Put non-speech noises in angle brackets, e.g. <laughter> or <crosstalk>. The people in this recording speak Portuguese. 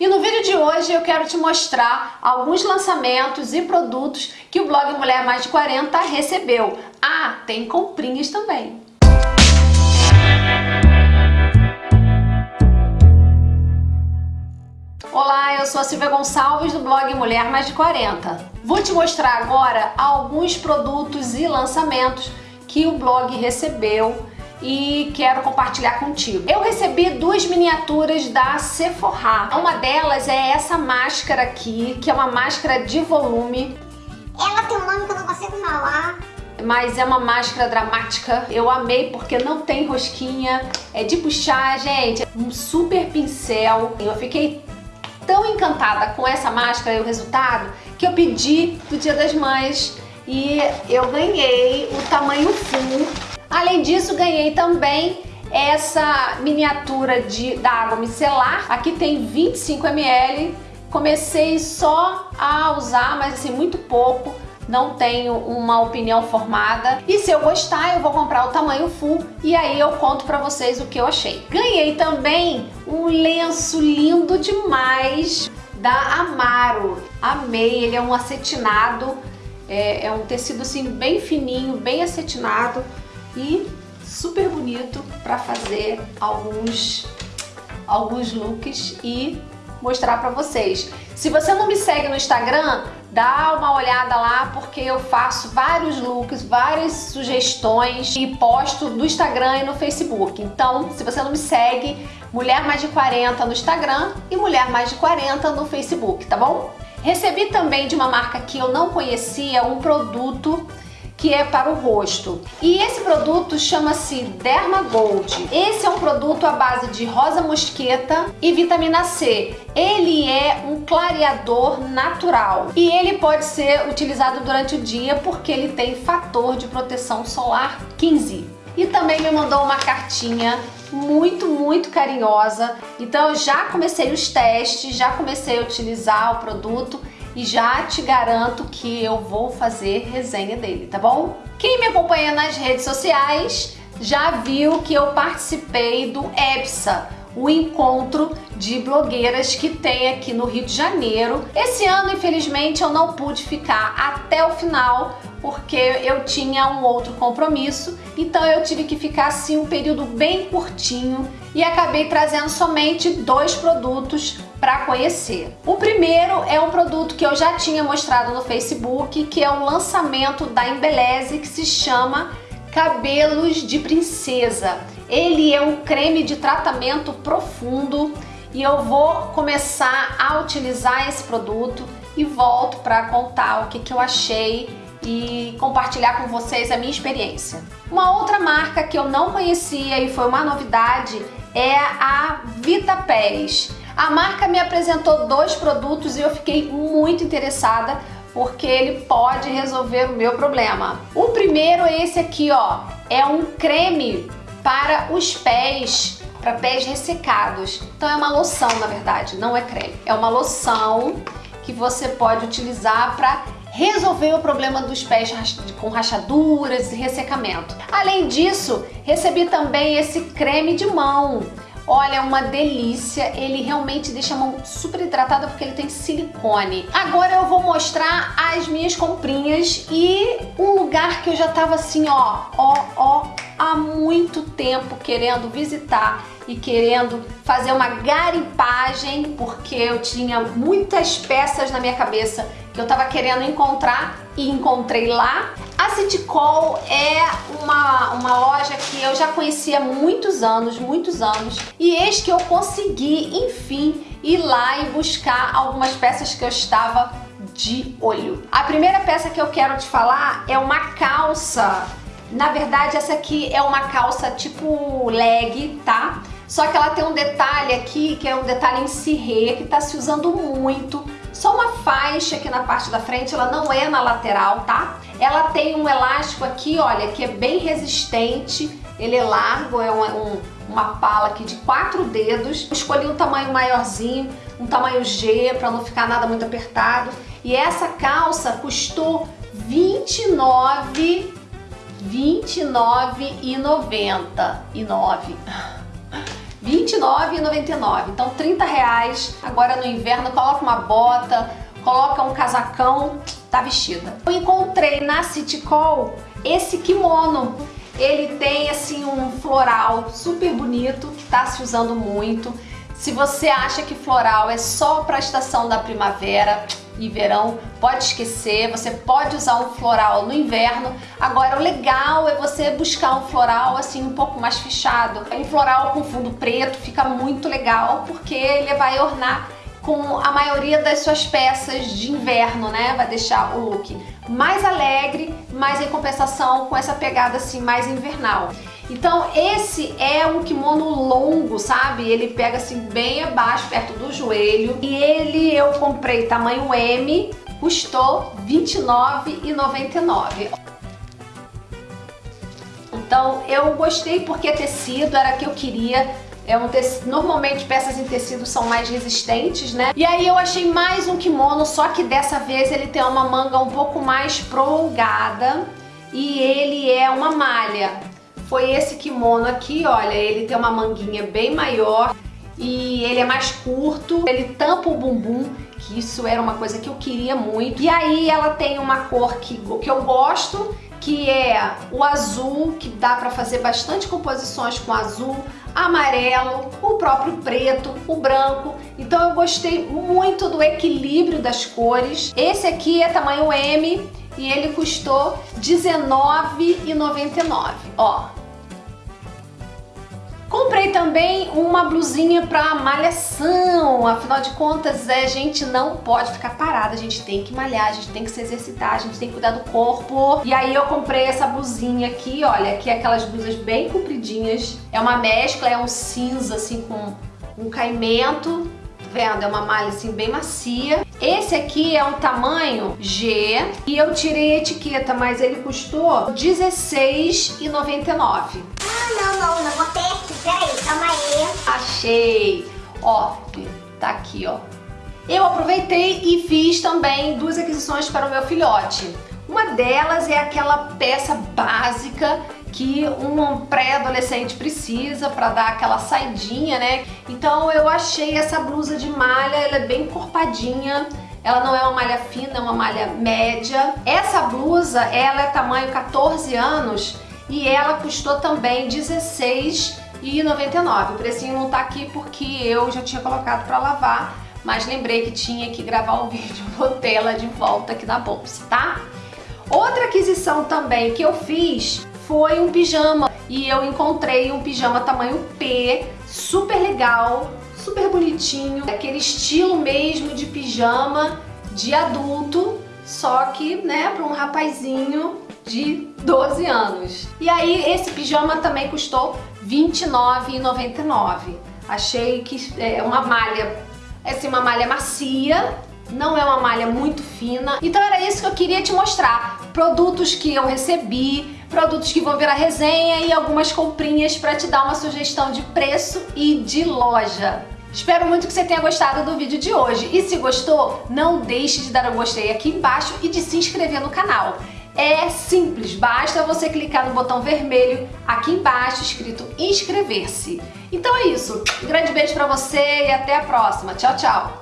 E no vídeo de hoje eu quero te mostrar alguns lançamentos e produtos que o blog Mulher Mais de 40 recebeu. Ah, tem comprinhas também. Olá, eu sou a Silvia Gonçalves do blog Mulher Mais de 40. Vou te mostrar agora alguns produtos e lançamentos que o blog recebeu e quero compartilhar contigo. Eu recebi duas miniaturas da Sephora. Uma delas é essa máscara aqui, que é uma máscara de volume. Ela tem um nome que eu não consigo falar. Mas é uma máscara dramática. Eu amei porque não tem rosquinha. É de puxar, gente. Um super pincel. Eu fiquei tão encantada com essa máscara e o resultado que eu pedi do Dia das Mães e eu ganhei o tamanho full Além disso, ganhei também essa miniatura de, da água micelar. Aqui tem 25 ml. Comecei só a usar, mas assim, muito pouco. Não tenho uma opinião formada. E se eu gostar, eu vou comprar o tamanho full e aí eu conto pra vocês o que eu achei. Ganhei também um lenço lindo demais da Amaro. Amei, ele é um acetinado, é, é um tecido assim bem fininho, bem acetinado e super bonito para fazer alguns, alguns looks e mostrar para vocês. Se você não me segue no Instagram, dá uma olhada lá porque eu faço vários looks, várias sugestões e posto no Instagram e no Facebook. Então, se você não me segue, Mulher Mais de 40 no Instagram e Mulher Mais de 40 no Facebook, tá bom? Recebi também de uma marca que eu não conhecia um produto que é para o rosto. E esse produto chama-se Derma Gold. Esse é um produto à base de rosa mosqueta e vitamina C. Ele é um clareador natural e ele pode ser utilizado durante o dia porque ele tem fator de proteção solar 15. E também me mandou uma cartinha muito, muito carinhosa. Então eu já comecei os testes, já comecei a utilizar o produto e já te garanto que eu vou fazer resenha dele, tá bom? Quem me acompanha nas redes sociais já viu que eu participei do EPSA, o encontro de blogueiras que tem aqui no Rio de Janeiro. Esse ano, infelizmente, eu não pude ficar até o final porque eu tinha um outro compromisso, então eu tive que ficar assim um período bem curtinho e acabei trazendo somente dois produtos para conhecer. O primeiro é um produto que eu já tinha mostrado no Facebook, que é o lançamento da Embeleze, que se chama Cabelos de Princesa. Ele é um creme de tratamento profundo e eu vou começar a utilizar esse produto e volto para contar o que, que eu achei e compartilhar com vocês a minha experiência. Uma outra marca que eu não conhecia e foi uma novidade é a Vita Pérez. A marca me apresentou dois produtos e eu fiquei muito interessada porque ele pode resolver o meu problema. O primeiro é esse aqui, ó, é um creme para os pés, para pés ressecados. Então é uma loção, na verdade, não é creme. É uma loção que você pode utilizar para resolver o problema dos pés com rachaduras e ressecamento. Além disso, recebi também esse creme de mão. Olha, é uma delícia, ele realmente deixa a mão super hidratada porque ele tem silicone. Agora eu vou mostrar as minhas comprinhas e um lugar que eu já tava assim, ó, ó, ó, há muito tempo querendo visitar e querendo fazer uma garimpagem porque eu tinha muitas peças na minha cabeça que eu tava querendo encontrar e encontrei lá. A Citycol é uma, uma loja que eu já conhecia há muitos anos, muitos anos, e eis que eu consegui, enfim, ir lá e buscar algumas peças que eu estava de olho. A primeira peça que eu quero te falar é uma calça na verdade, essa aqui é uma calça tipo leg, tá? Só que ela tem um detalhe aqui, que é um detalhe em cirrê, que tá se usando muito. Só uma faixa aqui na parte da frente, ela não é na lateral, tá? Ela tem um elástico aqui, olha, que é bem resistente. Ele é largo, é um, um, uma pala aqui de quatro dedos. escolhi um tamanho maiorzinho, um tamanho G, para não ficar nada muito apertado. E essa calça custou 29 29,90 e 9. R$29,99. Então 30 reais. Agora no inverno coloca uma bota, coloca um casacão, tá vestida. Eu encontrei na City Call esse kimono. Ele tem assim um floral super bonito que tá se usando muito. Se você acha que floral é só para a estação da primavera e verão, pode esquecer, você pode usar um floral no inverno. Agora o legal é você buscar um floral assim um pouco mais fechado. Um floral com fundo preto fica muito legal porque ele vai ornar com a maioria das suas peças de inverno, né? Vai deixar o look mais alegre, mas em compensação com essa pegada assim mais invernal. Então esse é um kimono longo, sabe? Ele pega assim bem abaixo, perto do joelho. E ele eu comprei tamanho M, custou R$29,99. Então eu gostei porque é tecido, era que eu queria é um tecido, normalmente peças em tecido são mais resistentes, né? E aí eu achei mais um kimono, só que dessa vez ele tem uma manga um pouco mais prolongada e ele é uma malha. Foi esse kimono aqui, olha, ele tem uma manguinha bem maior e ele é mais curto, ele tampa o bumbum, que isso era uma coisa que eu queria muito. E aí ela tem uma cor que, que eu gosto, que é o azul, que dá para fazer bastante composições com azul, amarelo, o próprio preto, o branco. Então eu gostei muito do equilíbrio das cores. Esse aqui é tamanho M e ele custou R$19,99. Ó, Comprei também uma blusinha para malhação, afinal de contas é, a gente não pode ficar parada, a gente tem que malhar, a gente tem que se exercitar, a gente tem que cuidar do corpo. E aí eu comprei essa blusinha aqui, olha, que é aquelas blusas bem compridinhas, é uma mescla, é um cinza assim com um caimento, tá vendo? É uma malha assim bem macia. Esse aqui é um tamanho G e eu tirei a etiqueta, mas ele custou R$16,99. Ah, não, não, não, vou ter aqui, peraí, calma aí. Achei! Ó, tá aqui, ó. Eu aproveitei e fiz também duas aquisições para o meu filhote. Uma delas é aquela peça básica que um pré-adolescente precisa para dar aquela saidinha, né? Então eu achei essa blusa de malha, ela é bem corpadinha, ela não é uma malha fina, é uma malha média. Essa blusa, ela é tamanho 14 anos e ela custou também R$16,99. O precinho não tá aqui porque eu já tinha colocado para lavar, mas lembrei que tinha que gravar o <laughs> vídeo, botei ela de volta aqui na bolsa, tá? Outra aquisição também que eu fiz foi um pijama e eu encontrei um pijama tamanho P, super legal, super bonitinho, aquele estilo mesmo de pijama de adulto, só que, né, para um rapazinho de 12 anos. E aí esse pijama também custou R$29,99. Achei que é uma malha, assim, uma malha macia, não é uma malha muito fina. Então era isso que eu queria te mostrar. Produtos que eu recebi, produtos que vão virar resenha e algumas comprinhas para te dar uma sugestão de preço e de loja. Espero muito que você tenha gostado do vídeo de hoje e se gostou, não deixe de dar um gostei aqui embaixo e de se inscrever no canal. É simples, basta você clicar no botão vermelho aqui embaixo escrito inscrever-se. Então é isso, um grande beijo pra você e até a próxima. Tchau, tchau!